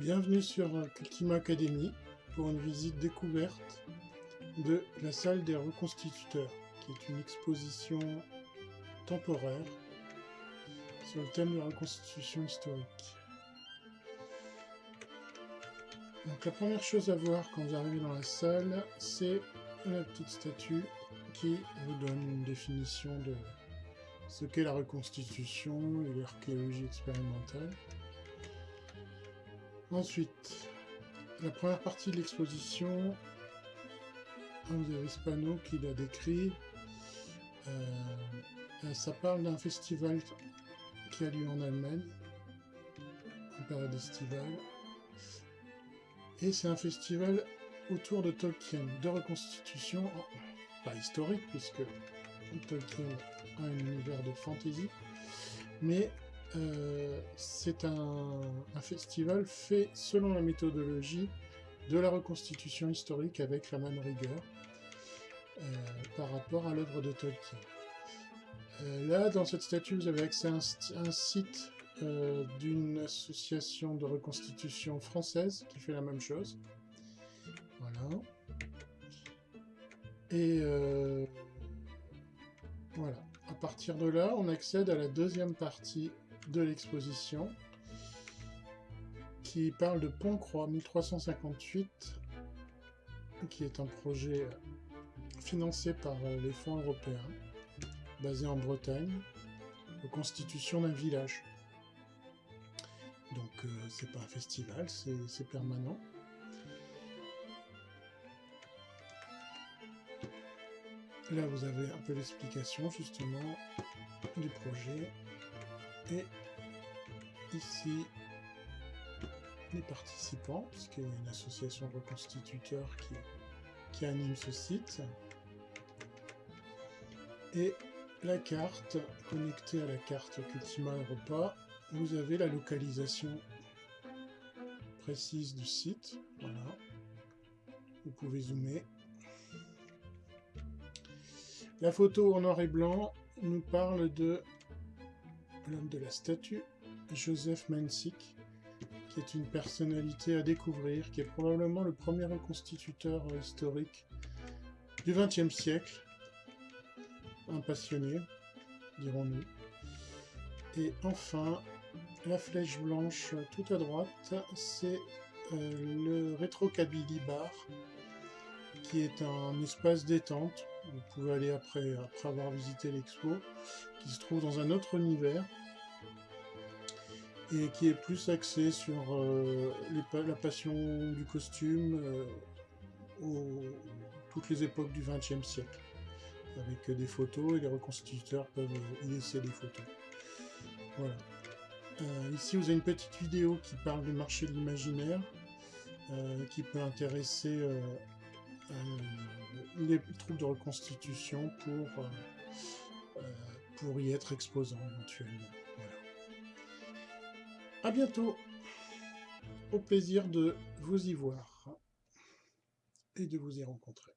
Bienvenue sur Cultima Academy pour une visite découverte de la salle des reconstituteurs, qui est une exposition temporaire sur le thème de la reconstitution historique. Donc la première chose à voir quand vous arrivez dans la salle, c'est la petite statue qui vous donne une définition de ce qu'est la reconstitution et l'archéologie expérimentale. Ensuite, la première partie de l'exposition, vous avez ce panneau qui l'a décrit. Euh, ça parle d'un festival qui a lieu en Allemagne, en période estivale. Et c'est un festival autour de Tolkien, de reconstitution, pas historique, puisque Tolkien a un univers de fantasy, mais euh, c'est un, festival fait selon la méthodologie de la reconstitution historique avec la même rigueur euh, par rapport à l'œuvre de Tolkien. Euh, là, dans cette statue, vous avez accès à un, site d'une association de reconstitution française qui fait la même chose. Voilà. Et voilà. À partir de là, on accède à la deuxième partie de l'exposition qui parle de Pont-Croix 1358 qui est un projet financé par euh, les fonds européens basé en Bretagne de constitution d'un village. Donc euh, c'est pas un festival, c'est permanent. Là vous avez un peu l'explication justement du projet et ici, les participants, puisqu'il y a une association de reconstituteurs qui, qui anime ce site. Et la carte, connectée à la carte Cultima Europa, vous avez la localisation précise du site. Voilà. Vous pouvez zoomer. La photo en noir et blanc nous parle de l'homme de la statue, Joseph Mensick, qui est une personnalité à découvrir, qui est probablement le premier reconstituteur historique du XXe siècle, un passionné, dirons-nous. Et enfin, la flèche blanche tout à droite, c'est euh, le Retro Kabylie Bar, qui est un espace détente. Vous pouvez aller après, après avoir visité l'expo, qui se trouve dans un autre univers et qui est plus axé sur euh, la passion du costume euh, toutes les époques du XXe siècle, avec des photos et les reconstituteurs peuvent y laisser des photos. Voilà. Euh, ici, vous avez une petite vidéo qui parle du marché de l'imaginaire, qui peut intéresser les troupes de reconstitution pour, pour y être exposants éventuellement. Voilà. A bientôt Au plaisir de vous y voir et de vous y rencontrer.